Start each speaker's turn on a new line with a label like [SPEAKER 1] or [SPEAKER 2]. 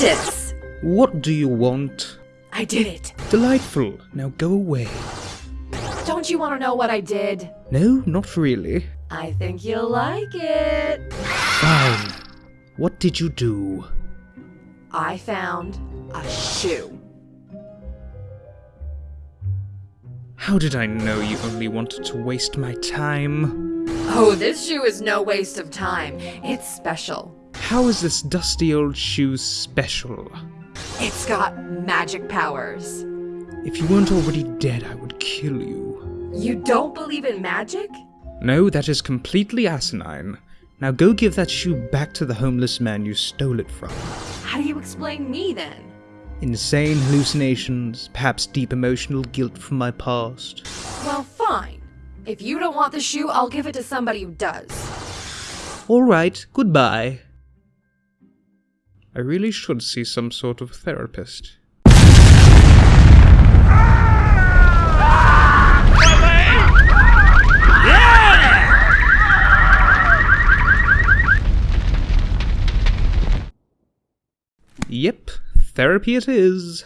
[SPEAKER 1] practice!
[SPEAKER 2] What do you want?
[SPEAKER 1] I did it.
[SPEAKER 2] Delightful. Now go away.
[SPEAKER 1] Don't you want to know what I did?
[SPEAKER 2] No, not really.
[SPEAKER 1] I think you'll like it.
[SPEAKER 2] Fine. What did you do?
[SPEAKER 1] I found a shoe.
[SPEAKER 2] How did I know you only wanted to waste my time?
[SPEAKER 1] Oh, this shoe is no waste of time. It's special.
[SPEAKER 2] How is this dusty old shoe special?
[SPEAKER 1] It's got magic powers.
[SPEAKER 2] If you weren't already dead, I would kill you.
[SPEAKER 1] You don't believe in magic?
[SPEAKER 2] No, that is completely asinine. Now go give that shoe back to the homeless man you stole it from.
[SPEAKER 1] How do you explain me then?
[SPEAKER 2] Insane hallucinations, perhaps deep emotional guilt from my past.
[SPEAKER 1] Well, fine. If you don't want the shoe, I'll give it to somebody who does.
[SPEAKER 2] Alright, goodbye. I really should see some sort of therapist. Yep, therapy it is.